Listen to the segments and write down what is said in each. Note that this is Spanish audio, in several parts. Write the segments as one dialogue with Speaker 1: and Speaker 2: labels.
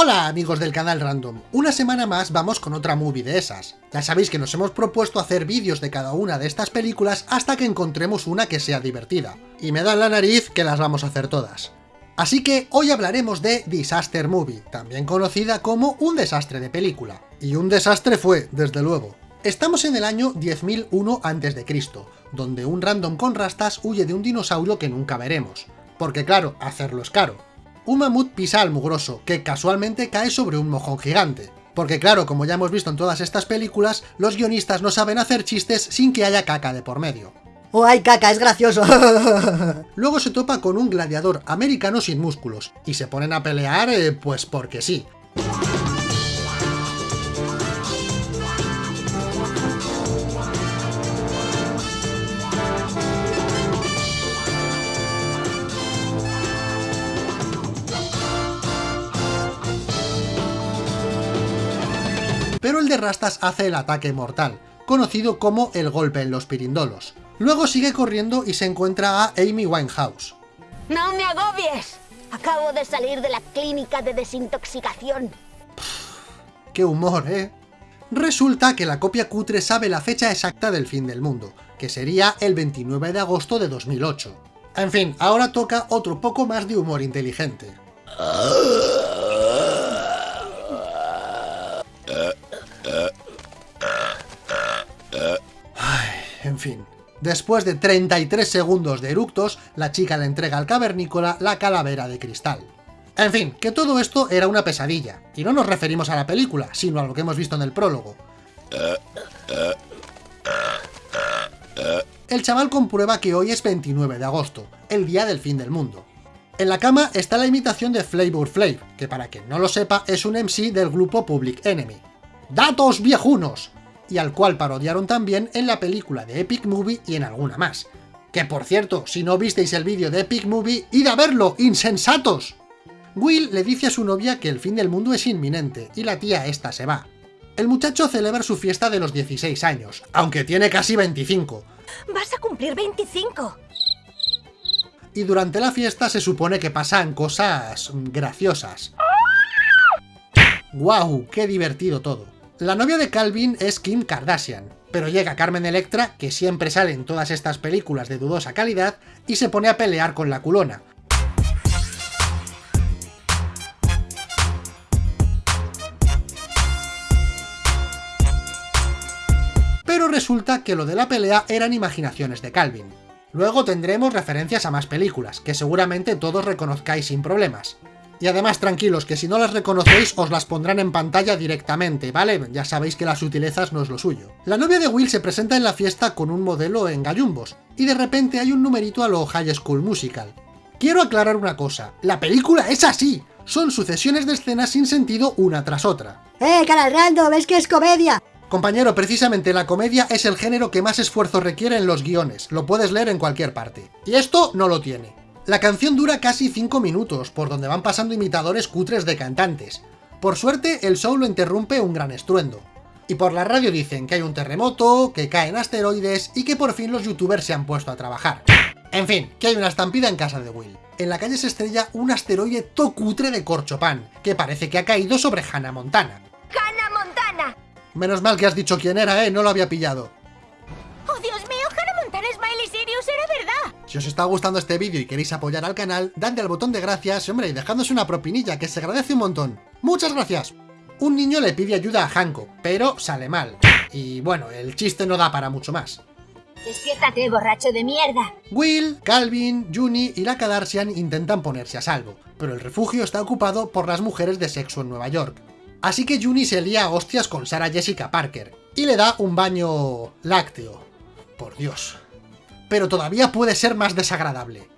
Speaker 1: Hola amigos del canal Random, una semana más vamos con otra movie de esas. Ya sabéis que nos hemos propuesto hacer vídeos de cada una de estas películas hasta que encontremos una que sea divertida. Y me da la nariz que las vamos a hacer todas. Así que hoy hablaremos de Disaster Movie, también conocida como un desastre de película. Y un desastre fue, desde luego. Estamos en el año 10.001 a.C., donde un random con rastas huye de un dinosaurio que nunca veremos. Porque claro, hacerlo es caro un mamut pisa al mugroso, que casualmente cae sobre un mojón gigante. Porque claro, como ya hemos visto en todas estas películas, los guionistas no saben hacer chistes sin que haya caca de por medio.
Speaker 2: ¡Oh, hay caca! ¡Es gracioso!
Speaker 1: Luego se topa con un gladiador americano sin músculos, y se ponen a pelear, eh, pues porque sí. Pero el de Rastas hace el ataque mortal, conocido como el golpe en los pirindolos. Luego sigue corriendo y se encuentra a Amy Winehouse.
Speaker 3: ¡No me agobies! Acabo de salir de la clínica de desintoxicación.
Speaker 1: ¡Qué humor, eh! Resulta que la copia cutre sabe la fecha exacta del fin del mundo, que sería el 29 de agosto de 2008. En fin, ahora toca otro poco más de humor inteligente. En fin. Después de 33 segundos de eructos, la chica le entrega al cavernícola la calavera de cristal. En fin, que todo esto era una pesadilla, y no nos referimos a la película, sino a lo que hemos visto en el prólogo. El chaval comprueba que hoy es 29 de agosto, el día del fin del mundo. En la cama está la imitación de Flavor Flav, que para quien no lo sepa es un MC del grupo Public Enemy. ¡Datos viejunos! Y al cual parodiaron también en la película de Epic Movie y en alguna más. Que por cierto, si no visteis el vídeo de Epic Movie, id a verlo, insensatos. Will le dice a su novia que el fin del mundo es inminente, y la tía esta se va. El muchacho celebra su fiesta de los 16 años, aunque tiene casi 25.
Speaker 3: ¡Vas a cumplir 25!
Speaker 1: Y durante la fiesta se supone que pasan cosas... graciosas. ¡Guau! ¡Qué divertido todo! La novia de Calvin es Kim Kardashian, pero llega Carmen Electra, que siempre sale en todas estas películas de dudosa calidad, y se pone a pelear con la culona. Pero resulta que lo de la pelea eran imaginaciones de Calvin. Luego tendremos referencias a más películas, que seguramente todos reconozcáis sin problemas. Y además, tranquilos, que si no las reconocéis, os las pondrán en pantalla directamente, ¿vale? Ya sabéis que las sutilezas no es lo suyo. La novia de Will se presenta en la fiesta con un modelo en gallumbos, y de repente hay un numerito a lo High School Musical. Quiero aclarar una cosa, la película es así, son sucesiones de escenas sin sentido una tras otra.
Speaker 2: ¡Eh, canal random! ¡Es que es comedia!
Speaker 1: Compañero, precisamente la comedia es el género que más esfuerzo requiere en los guiones, lo puedes leer en cualquier parte. Y esto no lo tiene. La canción dura casi 5 minutos, por donde van pasando imitadores cutres de cantantes. Por suerte, el show lo interrumpe un gran estruendo. Y por la radio dicen que hay un terremoto, que caen asteroides y que por fin los youtubers se han puesto a trabajar. En fin, que hay una estampida en casa de Will. En la calle se estrella un asteroide tocutre de corchopan, que parece que ha caído sobre Hannah Montana.
Speaker 3: ¡Hannah Montana!
Speaker 1: Menos mal que has dicho quién era, ¿eh? No lo había pillado. Si os está gustando este vídeo y queréis apoyar al canal, dadle al botón de gracias y hombre, dejándose una propinilla, que se agradece un montón. ¡Muchas gracias! Un niño le pide ayuda a Hanko, pero sale mal. Y bueno, el chiste no da para mucho más.
Speaker 3: Despiértate, borracho de mierda.
Speaker 1: Will, Calvin, Juni y la Kardashian intentan ponerse a salvo, pero el refugio está ocupado por las mujeres de sexo en Nueva York. Así que Juni se lía a hostias con Sarah Jessica Parker, y le da un baño... lácteo. Por Dios pero todavía puede ser más desagradable.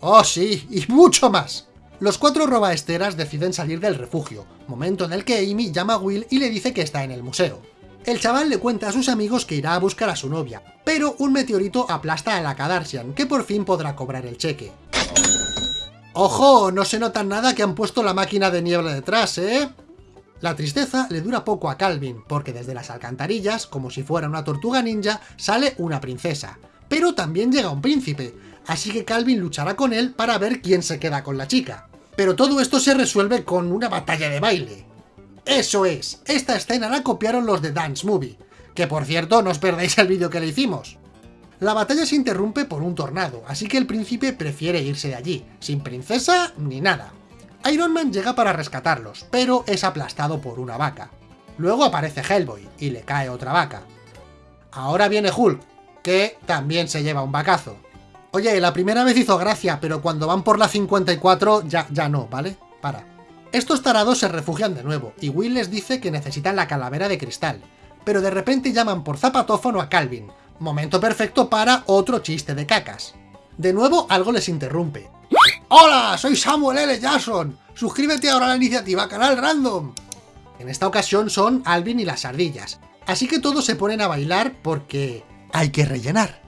Speaker 1: ¡Oh sí! ¡Y mucho más! Los cuatro robaesteras deciden salir del refugio, momento en el que Amy llama a Will y le dice que está en el museo. El chaval le cuenta a sus amigos que irá a buscar a su novia, pero un meteorito aplasta a la Kardashian, que por fin podrá cobrar el cheque. ¡Ojo! No se nota nada que han puesto la máquina de niebla detrás, ¿eh? La tristeza le dura poco a Calvin, porque desde las alcantarillas, como si fuera una tortuga ninja, sale una princesa, pero también llega un príncipe, así que Calvin luchará con él para ver quién se queda con la chica. Pero todo esto se resuelve con una batalla de baile. Eso es, esta escena la copiaron los de Dance Movie, que por cierto no os perdáis el vídeo que le hicimos. La batalla se interrumpe por un tornado, así que el príncipe prefiere irse de allí, sin princesa ni nada. Iron Man llega para rescatarlos, pero es aplastado por una vaca. Luego aparece Hellboy, y le cae otra vaca. Ahora viene Hulk, que también se lleva un vacazo. Oye, la primera vez hizo gracia, pero cuando van por la 54 ya, ya no, ¿vale? Para. Estos tarados se refugian de nuevo, y Will les dice que necesitan la calavera de cristal, pero de repente llaman por zapatófono a Calvin, Momento perfecto para otro chiste de cacas. De nuevo, algo les interrumpe. ¡Hola! Soy Samuel L. Jackson. Suscríbete ahora a la iniciativa Canal Random. En esta ocasión son Alvin y las ardillas, así que todos se ponen a bailar porque hay que rellenar.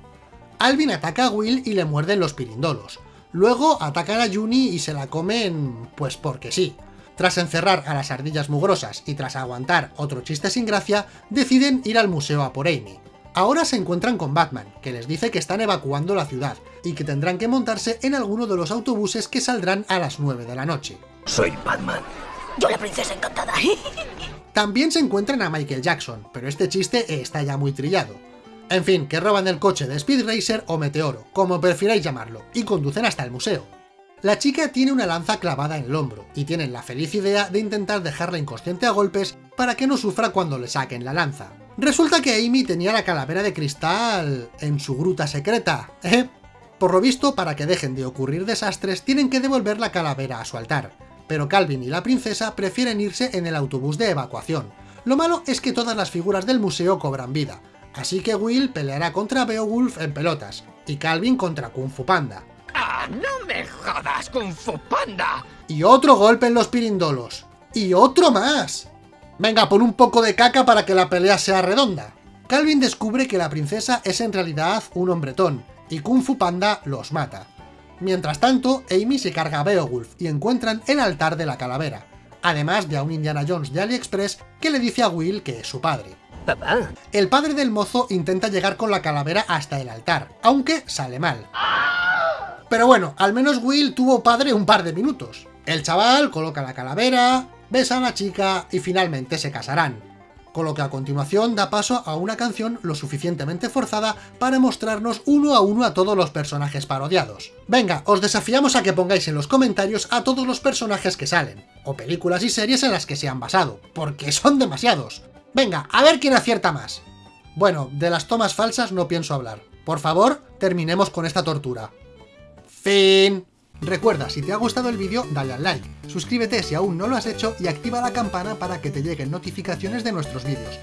Speaker 1: Alvin ataca a Will y le muerden los pirindolos. Luego atacan a Juni y se la comen... pues porque sí. Tras encerrar a las ardillas mugrosas y tras aguantar otro chiste sin gracia, deciden ir al museo a por Amy. Ahora se encuentran con Batman, que les dice que están evacuando la ciudad, y que tendrán que montarse en alguno de los autobuses que saldrán a las 9 de la noche.
Speaker 4: Soy Batman.
Speaker 3: Yo la princesa encantada.
Speaker 1: También se encuentran a Michael Jackson, pero este chiste está ya muy trillado. En fin, que roban el coche de Speed Racer o Meteoro, como prefiráis llamarlo, y conducen hasta el museo. La chica tiene una lanza clavada en el hombro, y tienen la feliz idea de intentar dejarla inconsciente a golpes para que no sufra cuando le saquen la lanza. Resulta que Amy tenía la calavera de cristal en su gruta secreta, ¿eh? Por lo visto, para que dejen de ocurrir desastres, tienen que devolver la calavera a su altar. Pero Calvin y la princesa prefieren irse en el autobús de evacuación. Lo malo es que todas las figuras del museo cobran vida, así que Will peleará contra Beowulf en pelotas, y Calvin contra Kung Fu Panda.
Speaker 4: ¡Ah, no me jodas, Kung Fu Panda!
Speaker 1: Y otro golpe en los pirindolos. ¡Y otro más! Venga, pon un poco de caca para que la pelea sea redonda. Calvin descubre que la princesa es en realidad un hombretón, y Kung Fu Panda los mata. Mientras tanto, Amy se carga a Beowulf y encuentran el altar de la calavera, además de a un Indiana Jones de AliExpress que le dice a Will que es su padre. El padre del mozo intenta llegar con la calavera hasta el altar, aunque sale mal. Pero bueno, al menos Will tuvo padre un par de minutos. El chaval coloca la calavera, besa a la chica y finalmente se casarán. Con lo que a continuación da paso a una canción lo suficientemente forzada para mostrarnos uno a uno a todos los personajes parodiados. Venga, os desafiamos a que pongáis en los comentarios a todos los personajes que salen, o películas y series en las que se han basado, porque son demasiados. Venga, a ver quién acierta más. Bueno, de las tomas falsas no pienso hablar. Por favor, terminemos con esta tortura. Fin. Recuerda, si te ha gustado el vídeo, dale al like, suscríbete si aún no lo has hecho y activa la campana para que te lleguen notificaciones de nuestros vídeos.